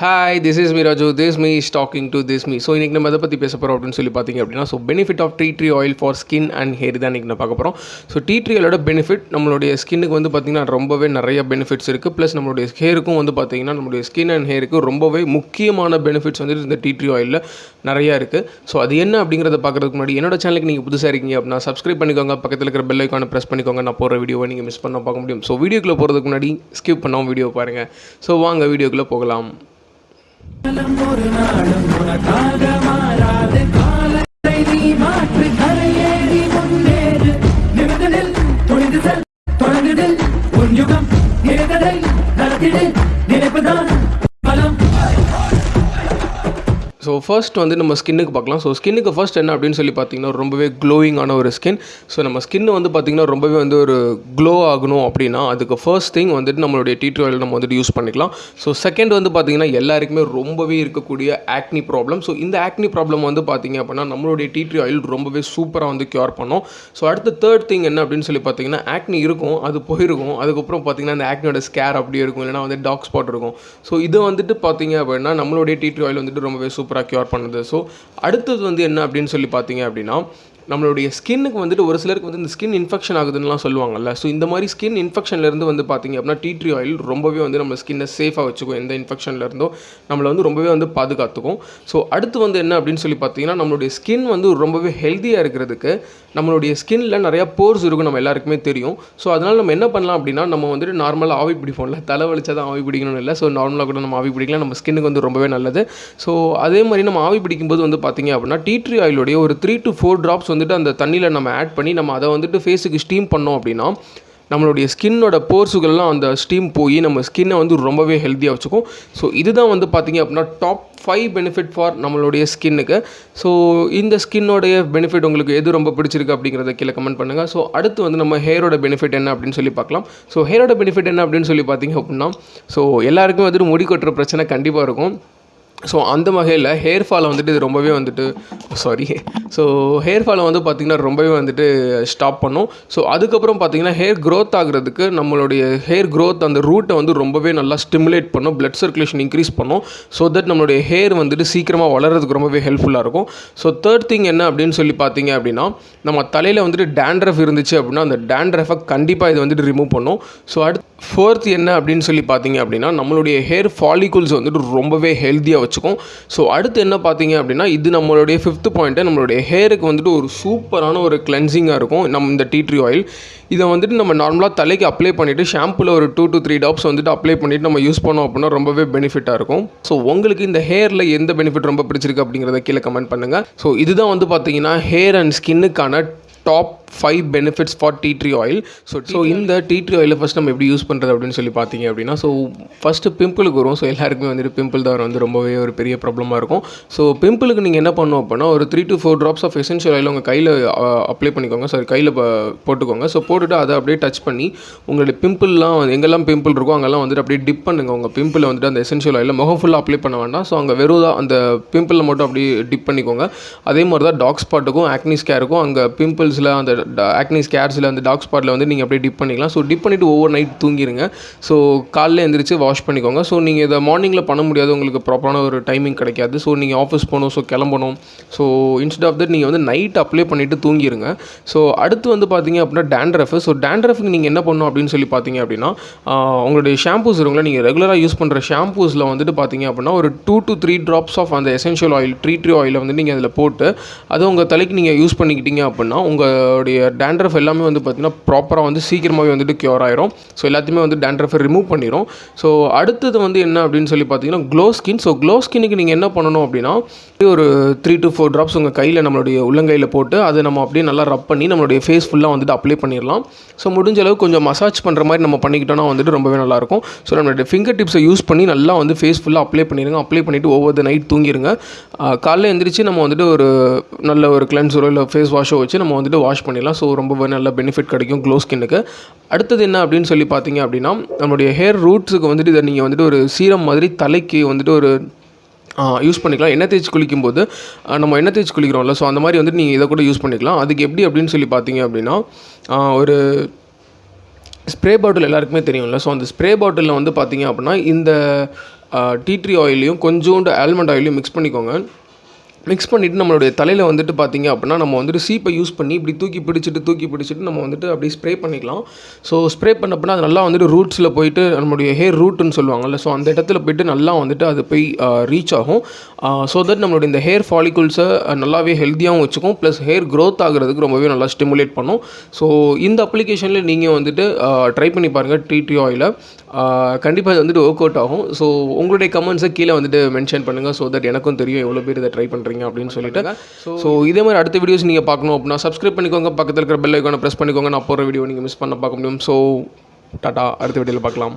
Hi this is me Raju this me is talking to this me so இன்றைக்கி நம்ம அதை பற்றி பேச போகிறோம் அப்படின்னு சொல்லி பார்த்தீங்க அப்படின்னா so benefit of tea tree oil for skin and hair தான் இன்றைக்கி நான் பார்க்க போகிறோம் ஸோ டீ ட்ரீ ஆயிலோட பெனிஃபிட் நம்மளுடைய ஸ்கின்னுக்கு வந்து பார்த்திங்கன்னா ரொம்பவே நிறைய பெனிஃபிட்ஸ் இருக்குது ப்ளஸ் நம்மளுடைய ஹேருக்கும் வந்து பார்த்திங்கன்னா நம்மளுடைய ஸ்கின் அண்ட் ஹேருக்கு ரொம்பவே முக்கியமான பெனிஃபிட்ஸ் வந்து இந்த டீ ட்ரீ ஆயிலில் நிறையா இருக்குது ஸோ அது என்ன அப்படிங்கிறத பார்க்குறதுக்கு முன்னாடி என்னோட சேனலுக்கு நீங்கள் புதுசாக இருக்கீங்க அப்படின்னா சப்ஸ்கிரைப் பண்ணிக்கோங்க. பக்கத்தில் இருக்கிற பெல் ஐக்கானை ப்ரெஸ் பண்ணிக்கோங்க. நான் போகிற வீடியோவை நீங்கள் மிஸ் பண்ண பார்க்க முடியும். ஸோ வீடியோக்குள்ளே போகிறதுக்கு முன்னாடி ஸ்கிப் பண்ணாமல் வீடியோ பாருங்கள் ஸோ வாங்க வீடியோக்குள்ளே போகலாம். ஒரு நாளும் உனக்காக மாறாது காலத்தை நீ மாற்று கரையேறி முன்னேறு. நிமிடத்தில் துணிந்து செல் உன் யுகம் நினைத்ததை நடத்திடு நினைப்புதான். ஸோ ஃபர்ஸ்ட் வந்து நம்ம ஸ்கின்னுக்கு பார்க்கலாம். ஸோ ஸ்கின்னுக்கு ஃபர்ஸ்ட் என்ன அப்படின்னு சொல்லி பார்த்தீங்கன்னா ரொம்பவே க்ளோயிங்கான ஒரு ஸ்கின் ஸோ நம்ம ஸ்கின் வந்து பார்த்திங்கன்னா ரொம்பவே வந்து ஒரு க்ளோ ஆகணும் அப்படின்னா அதுக்கு ஃபர்ஸ்ட் திங் வந்துட்டு நம்மளுடைய டீ ஆயில் நம்ம வந்துட்டு யூஸ் பண்ணிக்கலாம். ஸோ செகண்ட் வந்து பார்த்திங்கன்னா எல்லாருக்குமே ரொம்பவே இருக்கக்கூடிய ஆக்னி ப்ராப்ளம் ஸோ இந்த ஆக்னி ப்ராப்ளம் வந்து பார்த்திங்க அப்படின்னா நம்மளுடைய டீ ஆயில் ரொம்பவே சூப்பராக வந்து க்யூர் பண்ணும். ஸோ அடுத்த தேர்ட் திங் என்ன அப்படின்னு சொல்லி பார்த்தீங்கன்னா ஆக்னி இருக்கும் அது போயிருக்கும். அதுக்கப்புறம் பார்த்திங்கன்னா அந்த ஆக்னியோட ஸ்கேர் அப்படியே இருக்கும். இல்லைனா வந்து டாக் ஸ்பாட் இருக்கும். ஸோ இது வந்துட்டு பார்த்தீங்க அப்படின்னா நம்மளுடைய டீ ஆயில் வந்துட்டு ரொம்பவே சூப்பராக க்யூர் பண்ணுது. ஸோ அடுத்தது வந்து என்ன அப்படின்னு சொல்லி பார்த்தீங்க அப்படின்னா நம்மளுடைய ஸ்கின்னுக்கு வந்துட்டு ஒரு சிலருக்கு வந்து இந்த ஸ்கின் இன்ஃபெக்ஷன் ஆகுதுன்னுலாம் சொல்லுவாங்கல்ல. ஸோ இந்த மாதிரி ஸ்கின் இன்ஃபெக்ஷன்லேருந்து வந்து பார்த்தீங்க அப்படின்னா டீ ட்ரீ ஆயில் ரொம்பவே வந்து நம்ம ஸ்கின்னை சேஃபாக வச்சுக்கும். எந்த இன்ஃபெக்ஷன்லேருந்தோ நம்மளை வந்து ரொம்பவே வந்து பாதுகாத்துக்கும். ஸோ அடுத்து வந்து என்ன அப்படின்னு சொல்லி பார்த்தீங்கன்னா நம்மளுடைய ஸ்கின் வந்து ரொம்பவே ஹெல்த்தியாக இருக்கிறதுக்கு நம்மளுடைய ஸ்கின்ல நிறையா போர்ஸ் இருக்கும் நம்ம எல்லாருக்குமே தெரியும். ஸோ அதனால் நம்ம என்ன பண்ணலாம் அப்படின்னா நம்ம வந்துட்டு நார்மலாக ஆவி பிடிப்போம்ல. தலை வலிச்சா தான் ஆவி பிடிக்கணும்னு இல்லை. ஸோ நார்மலாக கூட நம்ம ஆவி பிடிக்கலாம். நம்ம ஸ்கின்னுக்கு வந்து ரொம்பவே நல்லது. ஸோ அதே மாதிரி நம்ம ஆவி பிடிக்கும்போது வந்து பார்த்தீங்க அப்படின்னா டீ ட்ரீ ஆயிலுடைய ஒரு த்ரீ டு ஃபோர் ட்ராப்ஸ் வந்து வந்துட்டு அந்த தண்ணியில் நம்ம ஆட் பண்ணி நம்ம அதை வந்துட்டு ஃபேஸுக்கு ஸ்டீம் பண்ணோம் அப்படின்னா நம்மளுடைய ஸ்கின்னோட போர்ஸுகள்லாம் அந்த ஸ்டீம் போய் நம்ம ஸ்கின்னை வந்து ரொம்பவே ஹெல்த்தியாக வச்சுக்கும். ஸோ இதுதான் வந்து பார்த்திங்க அப்படின்னா டாப் ஃபைவ் பெனிஃபிட் ஃபார் நம்மளுடைய ஸ்கின்னுக்கு ஸோ இந்த ஸ்கின்னோடைய பெனிஃபிட் உங்களுக்கு எது ரொம்ப பிடிச்சிருக்கு அப்படிங்கிறத கீழே கமெண்ட் பண்ணுங்கள் ஸோ அடுத்து வந்து நம்ம ஹேரோட பெனிஃபிட் என்ன அப்படின்னு சொல்லி பார்க்கலாம். ஸோ ஹேரோட பெனிஃபிட் என்ன அப்படின்னு சொல்லி பார்த்தீங்க அப்படின்னா ஸோ எல்லாருக்கும் வந்துட்டு முடி கொட்டுற பிரச்சனை கண்டிப்பாக இருக்கும். ஸோ அந்த வகையில் ஹேர் ஃபாலை வந்துட்டு இது ரொம்பவே வந்துட்டு சாரி ஸோ ஹேர் ஃபாலை வந்து பார்த்திங்கன்னா ரொம்பவே வந்துட்டு ஸ்டாப் பண்ணும். ஸோ அதுக்கப்புறம் பார்த்திங்கன்னா ஹேர் க்ரோத் ஆகிறதுக்கு நம்மளுடைய ஹேர் க்ரோத் அந்த ரூட்டை வந்து ரொம்பவே நல்லா ஸ்டிமுலேட் பண்ணும். ப்ளட் சர்க்குலேஷன் இன்க்ரீஸ் பண்ணும். ஸோ தட் நம்மளுடைய ஹேர் வந்துட்டு சீக்கிரமாக வளர்கிறதுக்கு ரொம்பவே ஹெல்ப்ஃபுல்லாக இருக்கும். ஸோ தேர்ட் திங் என்ன அப்படின்னு சொல்லி பார்த்தீங்க அப்படின்னா நம்ம தலையில் வந்துட்டு டேண்ட்ரஃப் இருந்துச்சு அப்படின்னா அந்த டேண்ட்ரஃபை கண்டிப்பாக இது வந்துட்டு ரிமூவ் பண்ணும். ஸோ அடுத்து ஃபோர்த் என்ன அப்படின்னு சொல்லி பார்த்தீங்க அப்படின்னா நம்மளுடைய ஹேர் ஃபாலிகுல்ஸ் வந்துட்டு ரொம்பவே ஹெல்த்தியாக வச்சுக்கும். ஸோ அடுத்து என்ன பார்த்தீங்க அப்படின்னா இது நம்மளுடைய ஃபிஃப்த் பாயிண்ட்டு நம்மளுடைய ஹேருக்கு வந்துட்டு ஒரு சூப்பரான ஒரு கிளென்சிங்காக இருக்கும். நம்ம இந்த டீ ட்ரீ ஆயில் இதை வந்துட்டு நம்ம நார்மலாக தலைக்கு அப்ளை பண்ணிவிட்டு ஷாம்புவில் ஒரு டூ டு த்ரீ டாப்ஸ் வந்துட்டு அப்ளை பண்ணிவிட்டு நம்ம யூஸ் பண்ணோம் அப்படின்னா ரொம்பவே பெனிஃபிட்டாக இருக்கும். ஸோ உங்களுக்கு இந்த ஹேரில் எந்த பெனிஃபிட் ரொம்ப பிடிச்சிருக்கு அப்படிங்கிறத கீழே கமெண்ட் பண்ணுங்கள் ஸோ இதுதான் வந்து பார்த்தீங்கன்னா hair and ஸ்கின்னுக்கான top five benefits for tea tree oil so so இந்த டீ ட்ரீ ஆயிலை ஃபஸ்ட் நம்ம எப்படி யூஸ் பண்ணுறது அப்படின்னு சொல்லி பார்த்தீங்க அப்படின்னா ஸோ ஃபஸ்ட்டு பிம்பிளுக்கு வரும். ஸோ எல்லாருக்குமே வந்துட்டு பிம்பிள் தான் வந்து ரொம்பவே ஒரு பெரிய ப்ராப்ளமாக இருக்கும். ஸோ பிம்பிளுக்கு நீங்கள் என்ன பண்ணணும் அப்படின்னா ஒரு three to four drops of essential oil உங்கள் கையில் அப்ளை பண்ணிக்கோங்க. சாரி கையில் போட்டுக்கோங்க. ஸோ போட்டுட்டு அதை அப்படியே டச் பண்ணி உங்களுடைய பிம்பிள்லாம் எங்கெல்லாம் பிம்பிள் இருக்கோ அங்கெல்லாம் வந்துட்டு அப்படியே டிப் பண்ணுங்கள் உங்கள் பிம்பிளை வந்துட்டு அந்த எசென்ஷியல் ஆயில் முகம் ஃபுல்லாக அப்ளை பண்ண வேண்டாம். ஸோ அங்கே வெறும் தான் அந்த பிம்பிளில் மட்டும் அப்படியே டிப் பண்ணிக்கோங்க. அதே மாதிரி தான் டாக் ஸ்பாட்டுக்கும் ஆக்னி ஸ்கேருக்கும் அங்கே பிம்பிள்ஸில் அந்த ஆக்னி ஸ்கேர்ஸில் அந்த டாக் ஸ்பாட்டில் வந்து நீங்கள் அப்படியே டிப் பண்ணிக்கலாம். ஸோ டிப் பண்ணிவிட்டு ஒவ்வொரு நைட் தூங்கிடுங்க ஸோ காலைல எழுந்திரிச்சு வாஷ் பண்ணிக்கோங்க. ஸோ நீங்கள் இதை மார்னிங்கில் பண்ண முடியாது. உங்களுக்கு ப்ராப்பரான ஒரு டைமிங் கிடைக்காது. ஸோ நீங்கள் ஆஃபீஸ் போகணும். ஸோ கிளம்பணும். ஸோ இன்ஸ்டெட் ஆஃப் தட் நீங்கள் வந்து நைட் அப்ளை பண்ணிவிட்டு தூங்கிடுங்க ஸோ அடுத்து வந்து பார்த்தீங்க அப்படின்னா டேண்ட்ரஃப் ஸோ டேண்ட்ரஃப்க்கு நீங்கள் என்ன பண்ணணும் அப்படின்னு சொல்லி பார்த்தீங்க அப்படின்னா உங்களுடைய ஷாம்பூஸ் இருக்குங்களா நீங்கள் ரெகுலராக யூஸ் பண்ணுற ஷாம்பூஸில் வந்துட்டு பார்த்தீங்க அப்படின்னா ஒரு two to three drops of அந்த எசென்ஷியல் ஆயில் ட்ரீ ட்ரீ ஆயிலை வந்து நீங்கள் அதில் போட்டு அதை உங்கள் தலைக்கு நீங்கள் யூஸ் பண்ணிக்கிட்டீங்க அப்படின்னா உங்களுடைய டேண்ட்ரஃப் எல்லாமே வந்து பார்த்திங்கன்னா ப்ராப்பராக வந்து சீக்கிரமாகவே வந்துட்டு க்யூர் ஆயிரும். ஸோ எல்லாத்தையுமே வந்து டேண்ட்ரஃபை ரிமூவ் பண்ணிடும் ஸோ அடுத்தது வந்து என்ன அப்படின்னு சொல்லி பார்த்தீங்கன்னா க்ளோ ஸ்கின் ஸோ க்ளோ ஸ்கின்னுக்கு நீங்கள் என்ன பண்ணணும் அப்படின்னா ஒரு த்ரீ டு ஃபோர் ட்ராப்ஸ் உங்கள் கையில் நம்மளுடைய உள்ளங்கையில் போட்டு அதை நம்ம அப்படியே நல்லா ரப் பண்ணி நம்மளுடைய ஃபேஸ் ஃபுல்லாக வந்துட்டு அப்ளை பண்ணிடலாம் ஸோ முடிஞ்ச அளவு கொஞ்சம் மசாஜ் பண்ணுற மாதிரி நம்ம பண்ணிக்கிட்டோம்னா வந்துட்டு ரொம்பவே நல்லாயிருக்கும் ஸோ நம்மளுடைய ஃபிங்கர் டிப்ஸை யூஸ் பண்ணி நல்லா வந்து ஃபேஸ் ஃபுல்லாக அப்ளை பண்ணிடுங்க அப்ளை பண்ணிவிட்டு ஒவ்வொரு நைட் தூங்கிடுங்க காலையில் காலைல எந்திரிச்சு நம்ம வந்துட்டு ஒரு நல்ல ஒரு கிளென்சரோ இல்லை ஃபேஸ் வாஷோ வச்சு நம்ம வந்துட்டு வாஷ் பண்ணிடலாம். ஸோ ரொம்ப நல்ல பெனிஃபிட் கிடைக்கும் க்ளோ ஸ்கின்னுக்கு அடுத்தது என்ன அப்படின்னு சொல்லி பார்த்தீங்க அப்படின்னா நம்மளுடைய ஹேர் ரூட்ஸுக்கு வந்துட்டு இதை நீங்கள் வந்துட்டு ஒரு சீரம் மாதிரி தலைக்கு வந்துட்டு ஒரு யூஸ் பண்ணிக்கலாம். எண்ணெய் தேய்ச்சி குளிக்கும்போது நம்ம எண்ணெய் தேய்ச்சி குளிக்கிறோம்ல. ஸோ அந்த மாதிரி வந்துட்டு நீங்கள் இதை கூட யூஸ் பண்ணிக்கலாம். அதுக்கு எப்படி அப்படின்னு சொல்லி பார்த்தீங்க அப்படின்னா ஒரு ஸ்ப்ரே பாட்டில் எல்லாருக்குமே தெரியும்ல. ஸோ அந்த ஸ்ப்ரே பாட்டிலில் வந்து பார்த்தீங்க அப்படின்னா இந்த டீ ட்ரீ ஆயிலையும் கொஞ்சோண்டு ஆல்மண்ட் ஆயிலையும் மிக்ஸ் பண்ணிக்கோங்க. மிக்ஸ் பண்ணிவிட்டு நம்மளுடைய தலையில் வந்துட்டு பார்த்தீங்க அப்படின்னா நம்ம வந்துட்டு சீப்பை யூஸ் பண்ணி இப்படி தூக்கி பிடிச்சிட்டு தூக்கி பிடிச்சிட்டு நம்ம வந்துட்டு அப்படியே ஸ்ப்ரே பண்ணிக்கலாம். ஸோ ஸ்ப்ரே பண்ணப்போனா அது நல்லா வந்துட்டு ரூட்ஸில் போயிட்டு நம்மளுடைய ஹேர் ரூட்டுன்னு சொல்லுவாங்கல்ல ஸோ அந்த இடத்துல போயிட்டு நல்லா வந்துட்டு அது போய் ரீச் ஆகும். ஸோ தட் நம்மளுடைய இந்த ஹேர் ஃபாலிகுல்ஸை நல்லாவே ஹெல்த்தியாகவும் வச்சுக்கும். ப்ளஸ் ஹேர் க்ரோத் ஆகிறதுக்கு ரொம்பவே நல்லா ஸ்டிமுலேட் பண்ணும். ஸோ இந்த அப்ளிகேஷனில் நீங்கள் வந்துட்டு ட்ரை பண்ணி பாருங்கள் டிடி ஆயிலை கண்டிப்பாக இது வந்துட்டு ஒர்க் அவுட் ஆகும். ஸோ உங்களுடைய கமெண்ட்ஸை கீழே வந்துட்டு மென்ஷன் பண்ணுங்கள் ஸோ தட் எனக்கும் தெரியும் எவ்வளோ பேர் இதை ட்ரை பண்ணுறது பண்ணுறீங்க அப்படின்னு சொல்லிட்டு. ஸோ இதே மாதிரி அடுத்த வீடியோஸ் நீங்கள் பார்க்கணும் அப்படின்னா சப்ஸ்கிரைப் பண்ணிக்கோங்க. பக்கத்தில் இருக்கிற பெல் ஐக்கானை ப்ரெஸ் பண்ணிக்கோங்க. நான் போகிற வீடியோ நீங்கள் மிஸ் பண்ண பார்க்க முடியும். ஸோ டாட்டா அடுத்த வீடியோவில் பார்க்கலாம்.